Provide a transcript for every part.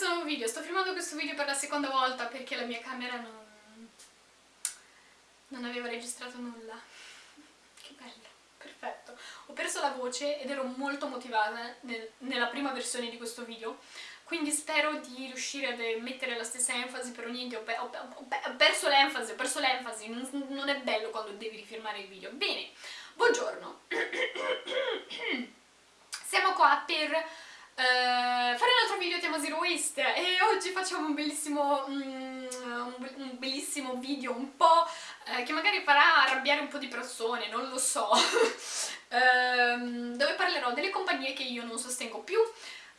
questo nuovo video, sto filmando questo video per la seconda volta perché la mia camera non, non aveva registrato nulla. Che bello, perfetto. Ho perso la voce ed ero molto motivata nel, nella prima versione di questo video, quindi spero di riuscire a mettere la stessa enfasi, però niente, ho, pe ho, ho, ho perso l'enfasi, ho perso l'enfasi, non, non è bello quando devi rifilmare il video. Bene, buongiorno. Siamo qua per fare un altro video tema Zero Waste. E oggi facciamo un bellissimo, mm, un bellissimo video un po' uh, che magari farà arrabbiare un po' di persone, non lo so, uh, dove parlerò delle compagnie che io non sostengo più,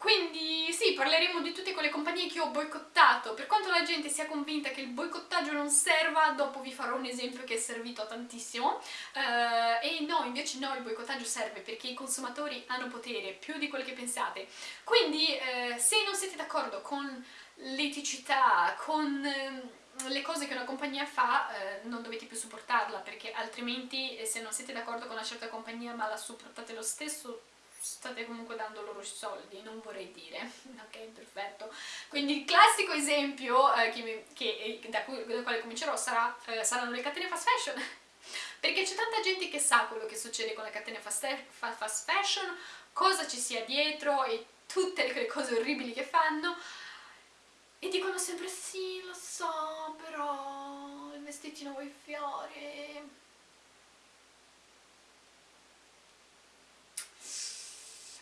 quindi sì, parleremo di tutte quelle compagnie che ho boicottato. Per quanto la gente sia convinta che il boicottaggio non serva, dopo vi farò un esempio che è servito tantissimo. Uh, e no, invece no, il boicottaggio serve perché i consumatori hanno potere, più di quello che pensate. Quindi uh, se non siete d'accordo con l'eticità, con... Uh, le cose che una compagnia fa eh, non dovete più supportarla perché altrimenti eh, se non siete d'accordo con una certa compagnia ma la supportate lo stesso state comunque dando loro i soldi, non vorrei dire, ok, perfetto. Quindi il classico esempio eh, che che, eh, da, cui, da, quale comincerò sarà, eh, saranno le catene fast fashion, perché c'è tanta gente che sa quello che succede con le catene fast, fast fashion, cosa ci sia dietro e tutte le cose orribili che fanno, e dicono sempre sì, lo so, però il vestitino vuoi fiori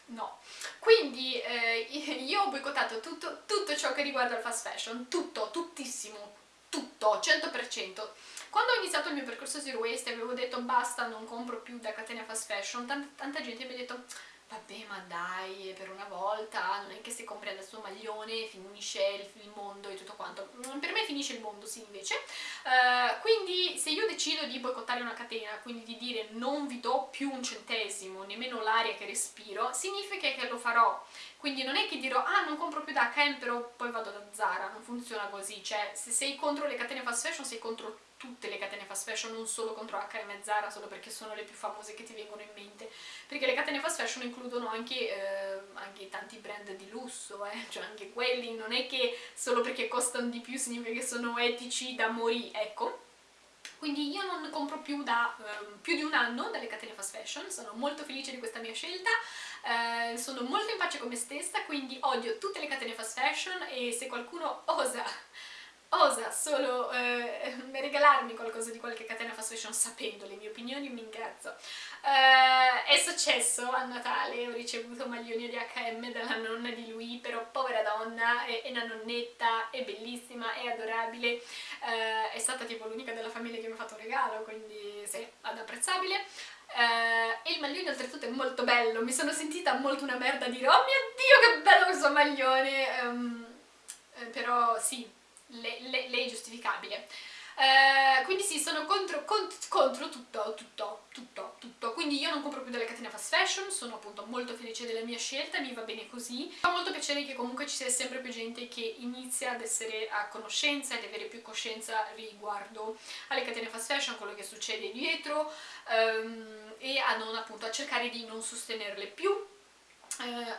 no. Quindi eh, io ho boicottato tutto, tutto ciò che riguarda il fast fashion, tutto, tuttissimo, tutto, 100%. Quando ho iniziato il mio percorso Zero Waste avevo detto basta, non compro più da catena fast fashion, tanta, tanta gente mi ha detto vabbè ma dai, per una volta, non è che se compri adesso maglione finisce il, mondo e tutto quanto. Mm, per me finisce il mondo, sì, invece. Uh, quindi se io decido di boicottare una catena, quindi di dire non vi do più un centesimo, nemmeno l'aria che respiro, significa che lo farò. Quindi non è che dirò, ah non compro più da H&M però poi vado da Zara, non funziona così. Cioè, se sei contro le catene fast fashion, sei contro tutte le catene fast fashion, non solo contro H&M e Zara, solo perché sono le più famose che ti vengono in mente, perché le catene fast fashion includono anche, eh, anche tanti brand di lusso, eh? cioè anche quelli, non è che solo perché costano di più significa che sono etici da morì, ecco. Quindi io non compro più da eh, più di un anno dalle catene fast fashion, sono molto felice di questa mia scelta, eh, sono molto in pace con me stessa, quindi odio tutte le catene fast fashion e se qualcuno osa osa solo eh, regalarmi qualcosa di qualche catena fast fashion sapendo le mie opinioni mi incazzo eh, è successo a Natale ho ricevuto maglioni di H&M dalla nonna di lui però povera donna è, è una nonnetta è bellissima è adorabile eh, è stata tipo l'unica della famiglia che mi ha fatto un regalo quindi sì, ad apprezzabile. Eh, e il maglione oltretutto è molto bello mi sono sentita molto una merda dire oh mio dio che bello questo maglione um, però sì lei, lei, lei è giustificabile. Eh, quindi sì, sono contro, contro, contro, tutto, tutto, tutto, tutto. Quindi io non compro più delle catene fast fashion, sono appunto molto felice della mia scelta, mi va bene così. Fa molto piacere che comunque ci sia sempre più gente che inizia ad essere a conoscenza ed avere più coscienza riguardo alle catene fast fashion, quello che succede dietro um, e a non appunto a cercare di non sostenerle più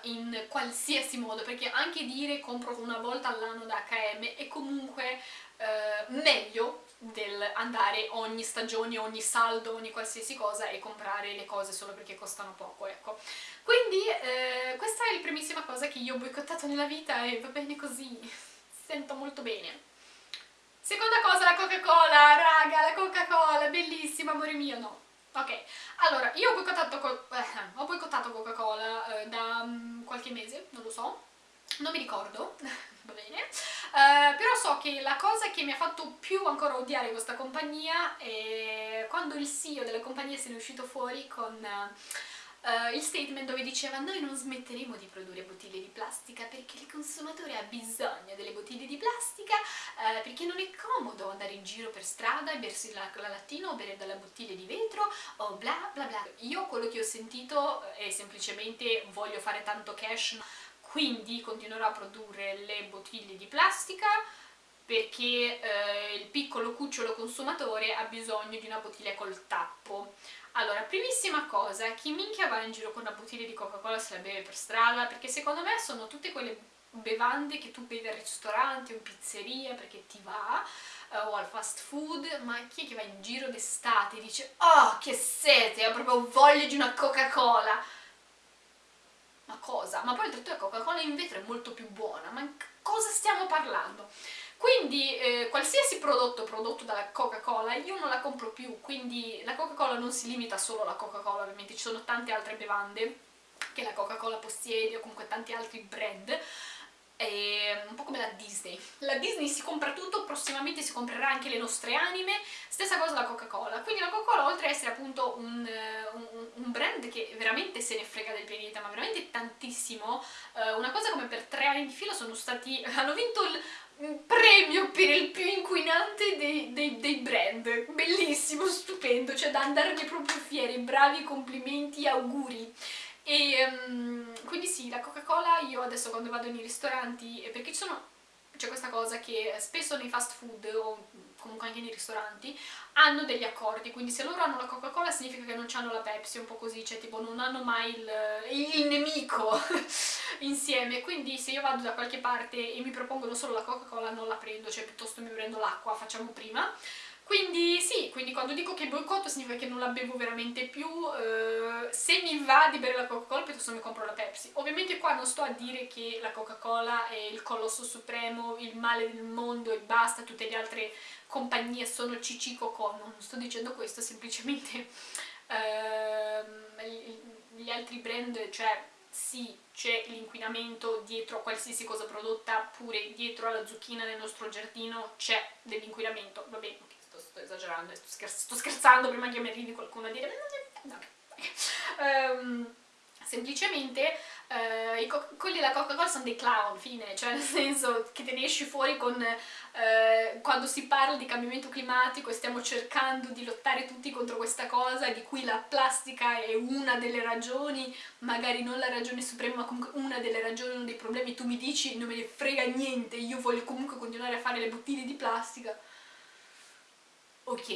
in qualsiasi modo perché anche dire compro una volta all'anno da H&M è comunque eh, meglio del andare ogni stagione, ogni saldo, ogni qualsiasi cosa e comprare le cose solo perché costano poco, ecco. Quindi eh, questa è la primissima cosa che io ho boicottato nella vita e va bene così, sento molto bene. Seconda cosa, la Coca-Cola, raga, la Coca-Cola, bellissima, amore mio, no, Ok, allora, io ho boicottato, eh, boicottato Coca-Cola eh, da um, qualche mese, non lo so, non mi ricordo, va bene, eh, però so che la cosa che mi ha fatto più ancora odiare questa compagnia è quando il CEO della compagnia se ne è uscito fuori con uh, il statement dove diceva noi non smetteremo di produrre bottiglie di plastica perché il consumatore ha bisogno delle bottiglie di plastica uh, perché non è comodo andare in giro per strada e bersi la, la lattina o bere dalla bottiglia di vetro o bla bla bla. Io quello che ho sentito è semplicemente voglio fare tanto cash quindi continuerò a produrre le bottiglie di plastica perché eh, il piccolo cucciolo consumatore ha bisogno di una bottiglia col tappo allora, primissima cosa, chi minchia va in giro con una bottiglia di Coca-Cola se la beve per strada? Perché secondo me sono tutte quelle bevande che tu bevi al ristorante o in pizzeria perché ti va, uh, o al fast food, ma chi è che va in giro d'estate e dice oh che sete, ho proprio voglia di una Coca-Cola ma cosa? Ma poi oltretutto la Coca-Cola in vetro è molto più buona, ma cosa stiamo parlando? Quindi eh, qualsiasi prodotto prodotto dalla Coca-Cola io non la compro più, quindi la Coca-Cola non si limita solo alla Coca-Cola, ovviamente ci sono tante altre bevande che la Coca-Cola possiede o comunque tanti altri brand è un po' come la Disney. La Disney si compra tutto, prossimamente si comprerà anche le nostre anime, stessa cosa la Coca-Cola. Quindi la Coca-Cola, oltre ad essere appunto un, un, un, brand che veramente se ne frega del pianeta, ma veramente tantissimo, eh, una cosa come per tre anni di fila sono stati... hanno vinto il premio per il più inquinante dei, dei, dei brand. Bellissimo, stupendo, cioè da andarne proprio fieri, bravi, complimenti, auguri. E um, quindi sì, la Coca-Cola io adesso quando vado nei ristoranti, perché c'è questa cosa che spesso nei fast food o comunque anche nei ristoranti hanno degli accordi, quindi se loro hanno la Coca-Cola significa che non hanno la Pepsi, un po' così, cioè tipo non hanno mai il, il nemico insieme, quindi se io vado da qualche parte e mi propongono solo la Coca-Cola non la prendo, cioè piuttosto mi prendo l'acqua, facciamo prima quindi sì, quindi quando dico che boicotto significa che non la bevo veramente più, eh, se mi va di bere la Coca-Cola piuttosto mi compro la Pepsi. Ovviamente qua non sto a dire che la Coca-Cola è il colosso supremo, il male del mondo e basta, tutte le altre compagnie sono cici cocò, non sto dicendo questo, semplicemente eh, gli altri brand, cioè sì, c'è l'inquinamento dietro a qualsiasi cosa prodotta, pure dietro alla zucchina nel nostro giardino c'è dell'inquinamento, va bene, sto esagerando, sto, sto scherzando prima che mi arrivi qualcuno a dire no, um, semplicemente uh, quelli della Coca-Cola sono dei clown, fine, cioè nel senso che te ne esci fuori con uh, quando si parla di cambiamento climatico e stiamo cercando di lottare tutti contro questa cosa di cui la plastica è una delle ragioni, magari non la ragione suprema ma comunque una delle ragioni, uno dei problemi, tu mi dici non me ne frega niente, io voglio comunque continuare a fare le bottiglie di plastica ok,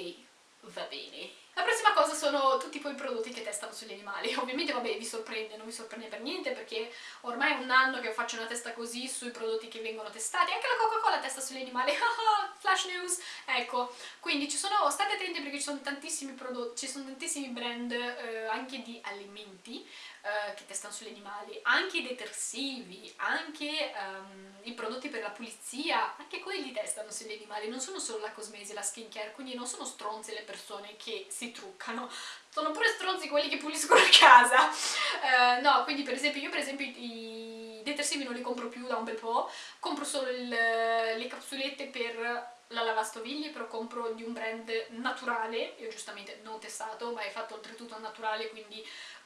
va bene. La prossima cosa sono tutti quei prodotti che testano sugli animali. Ovviamente, vabbè, vi sorprende, non vi sorprende per niente perché ormai è un anno che faccio una testa così sui prodotti che vengono testati. Anche la Coca-Cola testa sugli animali. Flash news! Ecco, quindi ci sono, state attenti perché ci sono tantissimi prodotti, ci sono tantissimi brand eh, anche di alimenti eh, che testano sugli animali, anche i detersivi, anche um, i prodotti per la pulizia, anche quelli testano sugli animali, non sono solo la cosmesi la skincare, quindi non sono stronze le persone che si truccano, sono pure stronzi quelli che puliscono a casa. Uh, no, quindi per esempio io per esempio i, detersivi non li compro più da un bel po', compro solo il, le capsulette per la lavastoviglie però compro di un brand naturale, io giustamente non testato ma è fatto oltretutto naturale quindi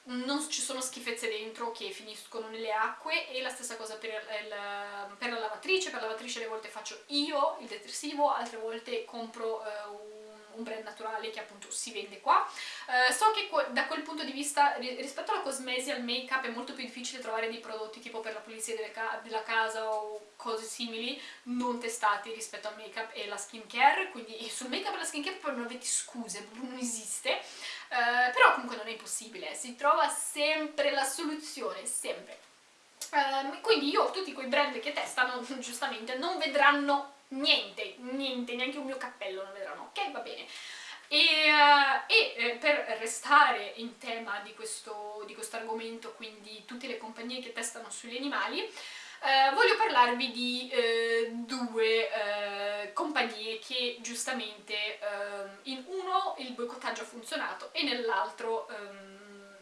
non ci sono schifezze dentro che finiscono nelle acque. E la stessa cosa per, il, per la lavatrice, per la lavatrice alle volte faccio io il detersivo, altre volte compro eh, un, brand naturale che appunto si vende qua. Eh, so che da quel punto di vista rispetto alla cosmesi al make up è molto più difficile trovare dei prodotti tipo per la pulizia ca della casa o cose simili non testati rispetto al make up e la skincare, quindi sul make up e la skincare poi non avete scuse, non esiste. Uh, però comunque non è impossibile, si trova sempre la soluzione, sempre. Uh, quindi io tutti quei brand che testano, giustamente, non vedranno niente, niente, neanche un mio cappello non vedranno, ok? Va bene. E, uh, e eh, per restare in tema di questo, di questo argomento, quindi tutte le compagnie che testano sugli animali, eh, voglio parlarvi di eh, due eh, compagnie che giustamente ehm, in uno il boicottaggio ha funzionato e nell'altro um,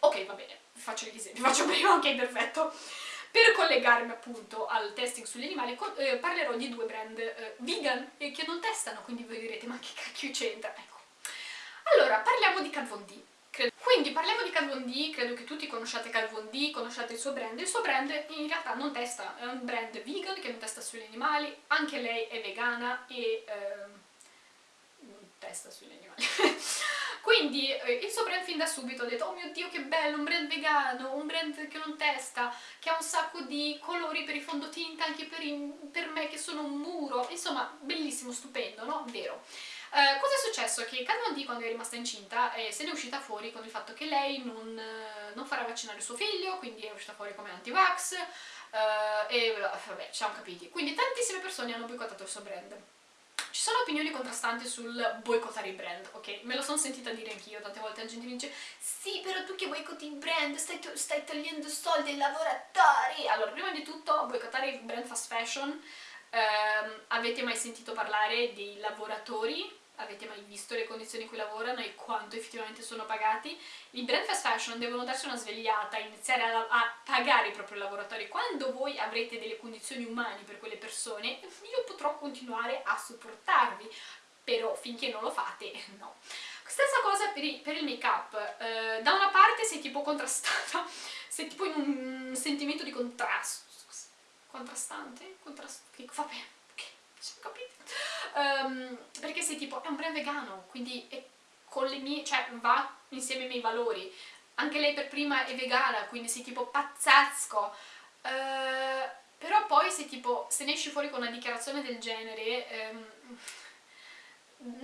ok va bene, vi faccio gli esempi, faccio prima, ok perfetto per collegarmi appunto al testing sugli animali eh, parlerò di due brand eh, vegan che non testano, quindi voi direte ma che cacchio c'entra? Ecco. Allora, parliamo di Kat Von D. Quindi parliamo di Kat Von D, credo che tutti conosciate Kat Von D, conosciate il suo brand. Il suo brand in realtà non testa, è un brand vegan che non testa sugli animali, anche lei è vegana e ehm, testa sugli animali. Quindi eh, il suo brand fin da subito ha detto oh mio dio che bello, un brand vegano, un brand che non testa, che ha un sacco di colori per i fondotinta anche per, i, per me che sono un muro, insomma bellissimo, stupendo, no? Vero. Uh, cosa è successo? Che Kat D quando è rimasta incinta eh, se ne è uscita fuori con il fatto che lei non, uh, non farà vaccinare suo figlio, quindi è uscita fuori come anti-vax, uh, e vabbè, ci siamo capiti. Quindi tantissime persone hanno boicottato il suo brand. Ci sono opinioni contrastanti sul boicottare i brand, ok? Me lo sono sentita dire anch'io, tante volte la gente mi dice sì, però tu che boicotti i brand, stai, stai togliendo soldi ai lavoratori! Allora, prima di tutto, boicottare i brand fast fashion, ehm, avete mai sentito parlare dei lavoratori avete mai visto le condizioni in cui lavorano e quanto effettivamente sono pagati? I brand fast fashion devono darsi una svegliata, iniziare a, a, pagare i propri lavoratori. Quando voi avrete delle condizioni umane per quelle persone, io potrò continuare a supportarvi, però finché non lo fate, no. Stessa cosa per, i, per il make up, eh, da una parte sei tipo contrastata, sei tipo in un sentimento di contrasto, contrastante? Contrast vabbè, capiti um, perché sei tipo, è un brand vegano, quindi con le mie, cioè va insieme ai miei valori. Anche lei per prima è vegana, quindi sei tipo pazzesco. Uh, però poi se tipo, se ne esci fuori con una dichiarazione del genere, um,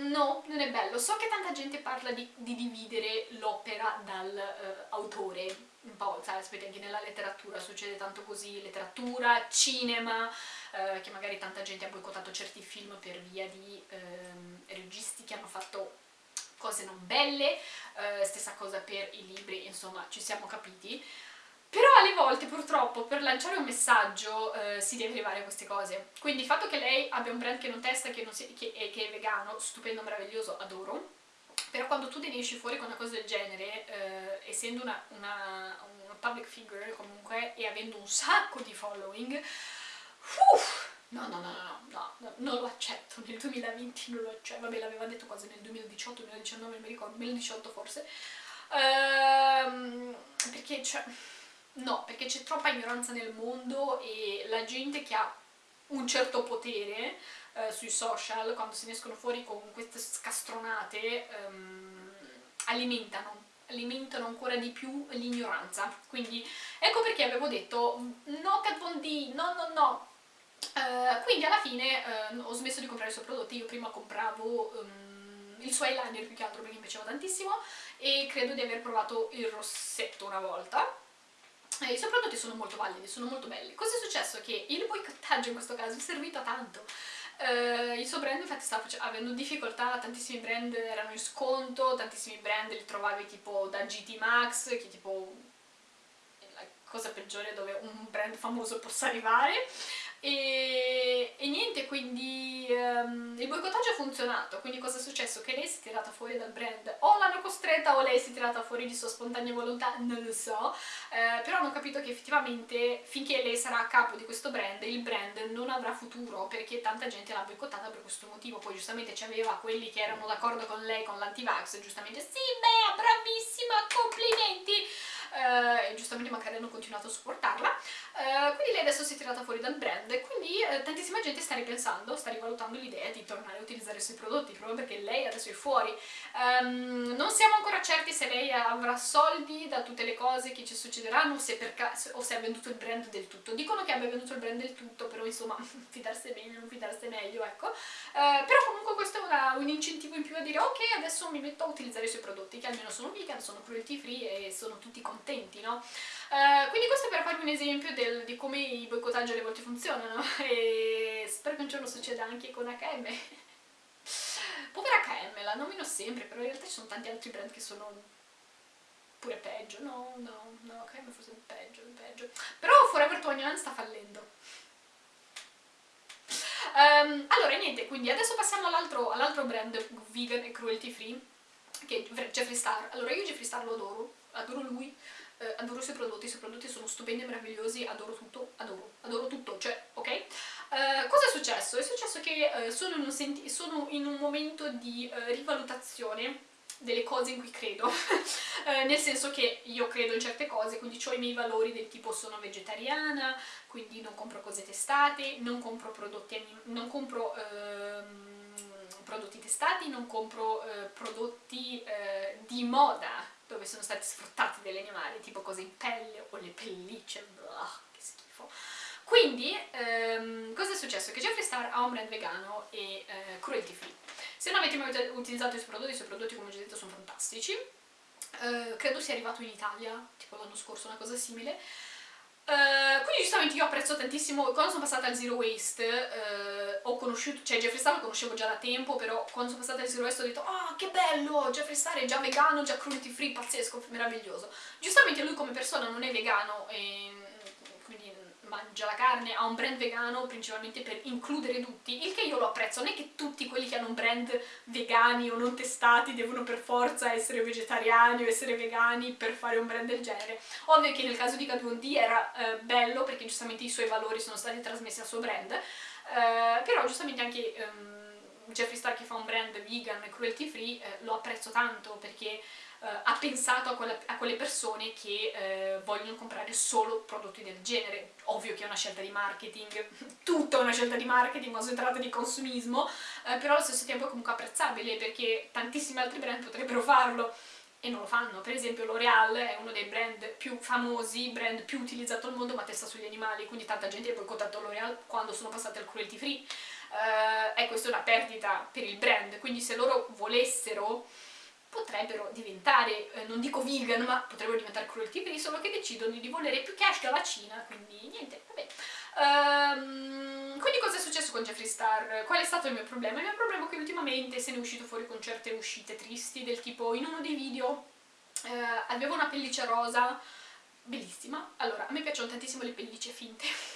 no, non è bello. So che tanta gente parla di, di dividere l'opera dall'autore, uh, un po', sai, aspetta, anche nella letteratura succede tanto così, letteratura, cinema, eh, che magari tanta gente ha boicottato certi film per via di ehm, registi che hanno fatto cose non belle, eh, stessa cosa per i libri, insomma ci siamo capiti. Però alle volte purtroppo per lanciare un messaggio eh, si deve arrivare a queste cose. Quindi il fatto che lei abbia un brand che non testa, che, si, che, che è vegano, stupendo, meraviglioso, adoro. Però quando tu ne esci fuori con una cosa del genere, eh, essendo una, una, una public figure comunque e avendo un sacco di following, Uff, no, no, no, no, no, no, non lo accetto, nel 2020 non lo accetto, vabbè l'aveva detto quasi nel 2018, 2019, non mi ricordo, 2018 forse, ehm, perché cioè, no, perché c'è troppa ignoranza nel mondo e la gente che ha un certo potere eh, sui social, quando se ne escono fuori con queste scastronate, ehm, alimentano alimentano ancora di più l'ignoranza quindi ecco perché avevo detto no Kat Von D, no no no Uh, quindi alla fine uh, ho smesso di comprare i suoi prodotti, io prima compravo um, il suo eyeliner più che altro perché mi piaceva tantissimo e credo di aver provato il rossetto una volta e I suoi prodotti sono molto validi, sono molto belli. Cosa è successo? Che il boicottaggio in questo caso è servito a tanto. Uh, il suo brand infatti stava avendo difficoltà, tantissimi brand erano in sconto, tantissimi brand li trovavi tipo da GT Max, che tipo la cosa peggiore dove un brand famoso possa arrivare e, e niente, um, il boicottaggio ha funzionato, quindi cosa è successo? Che lei si è tirata fuori dal brand, o l'hanno costretta o lei si è tirata fuori di sua spontanea volontà, non lo so, eh, però hanno capito che effettivamente finché lei sarà a capo di questo brand, il brand non avrà futuro perché tanta gente l'ha boicottata per questo motivo, poi giustamente c'aveva quelli che erano d'accordo con lei, con l'antivax, giustamente sì, beh, bravissima, complimenti! Eh, e giustamente magari hanno continuato a supportarla. Eh, quindi lei adesso si è tirata fuori dal brand e quindi eh, tantissima gente sta ripensando, sta rivalutando l'idea di tornare a utilizzare i suoi prodotti proprio perché lei adesso è fuori. Um, non siamo ancora certi se lei avrà soldi da tutte le cose che ci succederanno se o se ha venduto il brand del tutto. Dicono che abbia venduto il brand del tutto però insomma fidarsi meglio, non fidarsi meglio ecco. Uh, però comunque questo è una, un incentivo in più a dire ok adesso mi metto a utilizzare i suoi prodotti che almeno sono vegan, sono cruelty free e sono tutti contenti no? Uh, quindi questo è per farvi un esempio del, di come i boicottaggi alle volte funzionano. E spero che un giorno succeda anche con H&M povera H&M, la nomino sempre però in realtà ci sono tanti altri brand che sono pure peggio, no, no, no, H&M forse è peggio, peggio. Però Forever 21 sta fallendo. Um, allora niente, quindi adesso passiamo all'altro all brand vegan e cruelty free che è Jeffree Star. Allora io Jeffree Star lo adoro, adoro lui eh, adoro i suoi prodotti, i suoi prodotti sono stupendi e meravigliosi, adoro tutto, adoro, adoro tutto, cioè, ok? Eh, cosa è successo? È successo che eh, sono, in sono, in un momento di eh, rivalutazione delle cose in cui credo, eh, nel senso che io credo in certe cose, quindi ho i miei valori del tipo sono vegetariana, quindi non compro cose testate, non compro prodotti, non compro, ehm, prodotti testati, non compro eh, prodotti eh, di moda, dove sono stati sfruttati degli animali, tipo cose in pelle o le pellicce, blah, che schifo. Quindi, ehm, cosa è successo? Che Jeffree Star ha un brand vegano e eh, cruelty free. Se non avete mai utilizzato i suoi prodotti, i suoi prodotti come già detto sono fantastici. Eh, credo sia arrivato in Italia, tipo l'anno scorso, una cosa simile. Uh, quindi giustamente io apprezzo tantissimo, quando sono passata al Zero Waste uh, ho conosciuto, cioè Jeffree Star lo conoscevo già da tempo, però quando sono passata al Zero Waste ho detto ah oh, che bello, Jeffree Star è già vegano, già cruelty free, pazzesco, meraviglioso. Giustamente lui come persona non è vegano, e, mangia la carne, ha un brand vegano principalmente per includere tutti, il che io lo apprezzo, non è che tutti quelli che hanno un brand vegani o non testati devono per forza essere vegetariani o essere vegani per fare un brand del genere. Ovvio che nel caso di Kat Von D era eh, bello perché giustamente i suoi valori sono stati trasmessi al suo brand, eh, però giustamente anche... Um, Jeffree Star che fa un brand vegan e cruelty free eh, lo apprezzo tanto perché Uh, ha pensato a, quella, a, quelle persone che uh, vogliono comprare solo prodotti del genere. Ovvio che è una scelta di marketing, tutta una scelta di marketing, ma si tratta di consumismo, uh, però allo stesso tempo è comunque apprezzabile perché tantissimi altri brand potrebbero farlo e non lo fanno. Per esempio L'Oreal è uno dei brand più famosi, brand più utilizzato al mondo, ma testa sugli animali, quindi tanta gente ha boicottato L'Oreal quando sono passati al cruelty free. E questa è una perdita per il brand, quindi se loro volessero potrebbero diventare, eh, non dico vegan, ma potrebbero diventare cruelty free, solo che decidono di volere più cash che la Cina, quindi niente, vabbè. Um, quindi cosa è successo con Jeffree Star? Qual è stato il mio problema? Il mio problema è che ultimamente se ne è uscito fuori con certe uscite tristi, del tipo in uno dei video eh, avevo una pelliccia rosa, bellissima, allora a me piacciono tantissimo le pellicce finte,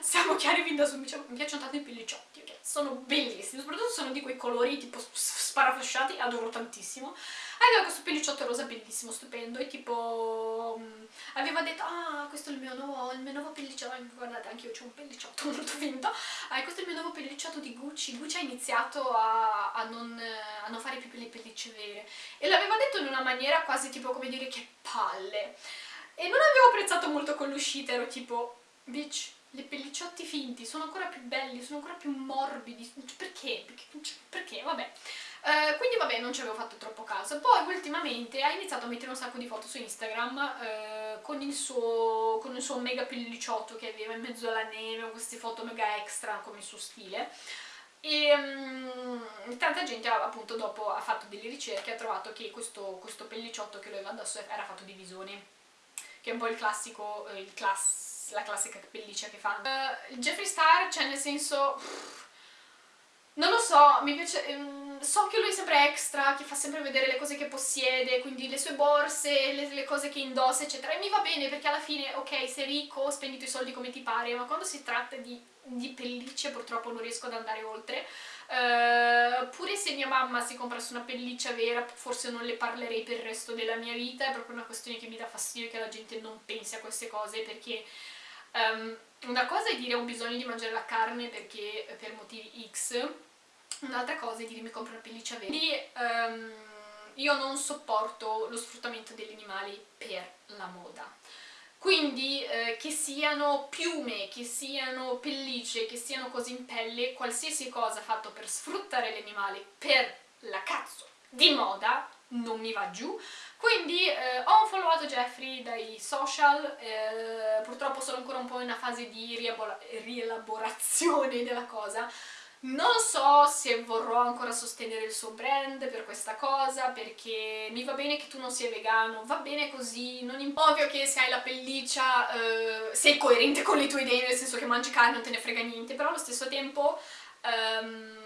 siamo chiari fin da subito, mi piacciono tanto i pellicciotti, ok? Sono bellissimi, soprattutto sono di quei colori tipo sparafasciati, adoro tantissimo. Aveva questo pellicciotto rosa bellissimo, stupendo, e tipo... Um, aveva detto, ah, questo è il mio nuovo, il mio nuovo pellicciotto, guardate, anche io ho un pellicciotto molto finto, ah, questo è il mio nuovo pellicciotto di Gucci. Gucci ha iniziato a, a, non, a non fare più le pellicce vere. E l'aveva detto in una maniera quasi tipo come dire che palle. E non avevo apprezzato molto con l'uscita, ero tipo, bitch, le pellicciotti finti sono ancora più belli, sono ancora più morbidi, perché? Perché? perché? Vabbè. Uh, quindi vabbè non ci avevo fatto troppo caso poi ultimamente ha iniziato a mettere un sacco di foto su Instagram uh, con, il suo, con il suo mega pellicciotto che aveva in mezzo alla neve queste foto mega extra come il suo stile e um, tanta gente appunto dopo ha fatto delle ricerche ha trovato che questo, questo pellicciotto che lui aveva addosso era fatto di visone che è un po' il classico, eh, il class, la classica pelliccia che fanno uh, Jeffree Star, cioè nel senso... Non lo so, mi piace... Um, so che lui è sempre extra, che fa sempre vedere le cose che possiede, quindi le sue borse, le, le, cose che indossa, eccetera. E mi va bene perché alla fine, ok, sei ricco, spendi i tuoi soldi come ti pare, ma quando si tratta di, di pellicce purtroppo non riesco ad andare oltre. Uh, pure se mia mamma si comprasse una pelliccia vera, forse non le parlerei per il resto della mia vita, è proprio una questione che mi dà fastidio che la gente non pensi a queste cose, perché... Um, una cosa è dire ho bisogno di mangiare la carne perché per motivi X, un'altra cosa è dire mi compro una pelliccia vera. Quindi um, io non sopporto lo sfruttamento degli animali per la moda. Quindi eh, che siano piume, che siano pellicce, che siano cose in pelle, qualsiasi cosa fatto per sfruttare gli animali per la cazzo di moda non mi va giù quindi eh, ho unfollowato Jeffrey dai social, eh, purtroppo sono ancora un po' in una fase di rielaborazione della cosa, non so se vorrò ancora sostenere il suo brand per questa cosa, perché mi va bene che tu non sia vegano, va bene così, non ovvio che se hai la pelliccia eh, sei coerente con le tue idee, nel senso che mangi carne non te ne frega niente, però allo stesso tempo... Um,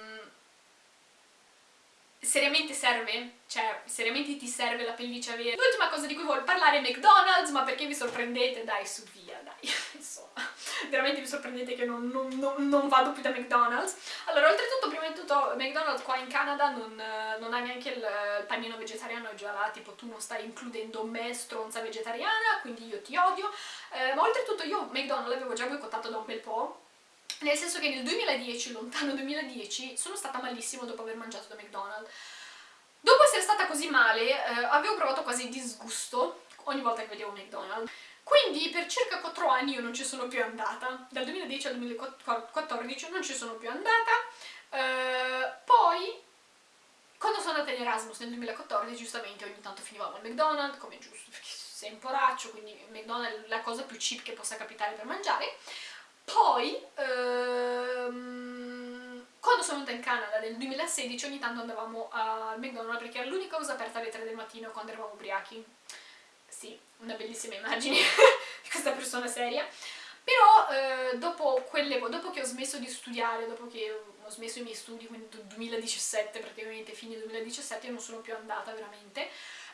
seriamente serve? Cioè, seriamente ti serve la pelliccia vera? L'ultima cosa di cui voglio parlare è McDonald's, ma perché vi sorprendete? Dai, su via, dai, insomma, veramente vi sorprendete che non, non, non, non, vado più da McDonald's. Allora, oltretutto, prima di tutto, McDonald's qua in Canada non, ha neanche il, il panino vegetariano, è già là, tipo tu non stai includendo me, stronza vegetariana, quindi io ti odio, eh, ma oltretutto io McDonald's l'avevo già boicottato da un bel po', nel senso che nel 2010, lontano 2010, sono stata malissimo dopo aver mangiato da McDonald's. Dopo essere stata così male, eh, avevo provato quasi disgusto ogni volta che vedevo McDonald's. Quindi per circa 4 anni io non ci sono più andata, dal 2010 al 2014 non ci sono più andata, eh, poi quando sono andata in Erasmus nel 2014 giustamente ogni tanto finivamo al McDonald's, come giusto, perché sei un poraccio, quindi McDonald's è la cosa più cheap che possa capitare per mangiare, poi, ehm, quando sono venuta in Canada nel 2016 ogni tanto andavamo al McDonald's perché era l'unica cosa aperta alle 3 del mattino quando eravamo ubriachi. Sì, una bellissima immagine. Questa questa persona seria. Però eh, dopo, quelle, dopo che ho smesso di studiare, dopo che ho smesso i miei studi, quindi 2017 praticamente, fine 2017, non sono più andata veramente,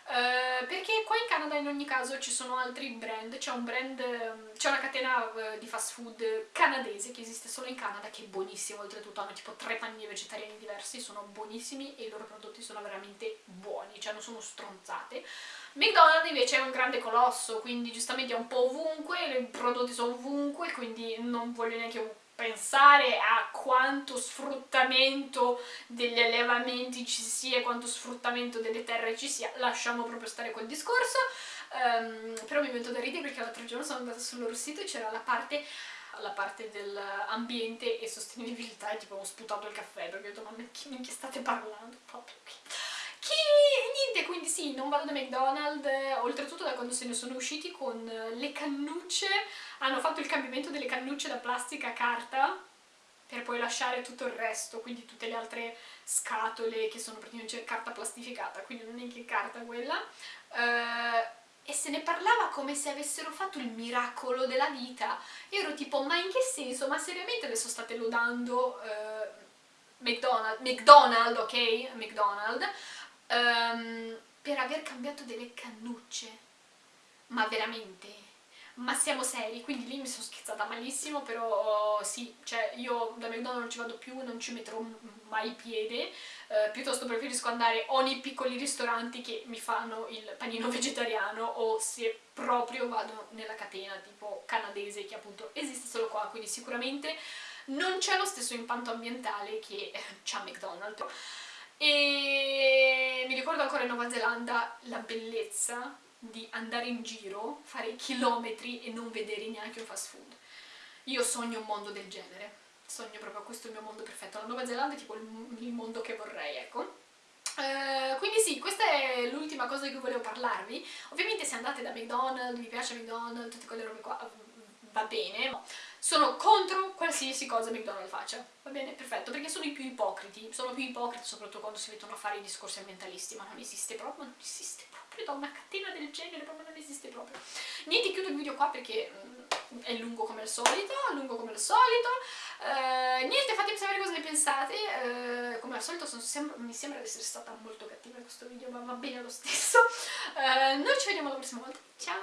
Uh, perché qua in Canada in ogni caso ci sono altri brand, c'è un brand, c'è una catena uh, di fast food canadese che esiste solo in Canada che è buonissimo, oltretutto hanno tipo tre panini vegetariani diversi, sono buonissimi e i loro prodotti sono veramente buoni, cioè non sono stronzate. McDonald's invece è un grande colosso, quindi giustamente è un po' ovunque, i prodotti sono ovunque, quindi non voglio neanche pensare a quanto sfruttamento degli allevamenti ci sia, quanto sfruttamento delle terre ci sia, lasciamo proprio stare quel discorso, um, però mi metto da ridere perché l'altro giorno sono andata sul loro sito e c'era la parte la parte dell'ambiente e sostenibilità e tipo ho sputato il caffè perché ho detto ma chi minchia state parlando? Proprio chi niente quindi sì non vado da McDonald's oltretutto da quando se ne sono usciti con le cannucce hanno fatto il cambiamento delle cannucce da plastica a carta per poi lasciare tutto il resto, quindi tutte le altre scatole che sono praticamente carta plastificata, quindi non è che carta quella. Uh, e se ne parlava come se avessero fatto il miracolo della vita. Io ero tipo, ma in che senso? Ma seriamente adesso state lodando uh, McDonald's, McDonald's, ok? McDonald's, um, per aver cambiato delle cannucce. Ma veramente? ma siamo seri, quindi lì mi sono scherzata malissimo, però sì, cioè io da McDonald's non ci vado più, non ci metterò mai piede, eh, piuttosto preferisco andare o nei piccoli ristoranti che mi fanno il panino vegetariano o se proprio vado nella catena tipo canadese che appunto esiste solo qua, quindi sicuramente non c'è lo stesso impatto ambientale che eh, c'ha McDonald's. E mi ricordo ancora in Nuova Zelanda la bellezza di andare in giro, fare chilometri e non vedere neanche un fast food. Io sogno un mondo del genere, sogno proprio questo mio mondo perfetto. La Nuova Zelanda è tipo il, mondo che vorrei, ecco. Uh, quindi sì, questa è l'ultima cosa di cui volevo parlarvi. Ovviamente se andate da McDonald's, vi piace McDonald's, tutte quelle robe qua, va bene. Sono contro qualsiasi cosa McDonald's faccia, va bene? Perfetto, perché sono i più ipocriti, sono più ipocriti soprattutto quando si mettono a fare i discorsi ambientalisti, ma non esiste proprio, non esiste proprio da una catena del genere, proprio non esiste proprio. Niente, chiudo il video qua perché mm, è lungo come al solito, lungo come al solito. Uh, niente, fatemi sapere cosa ne pensate. Uh, come al solito sem mi sembra di essere stata molto cattiva in questo video, ma va bene lo stesso. Uh, noi ci vediamo la prossima volta. Ciao!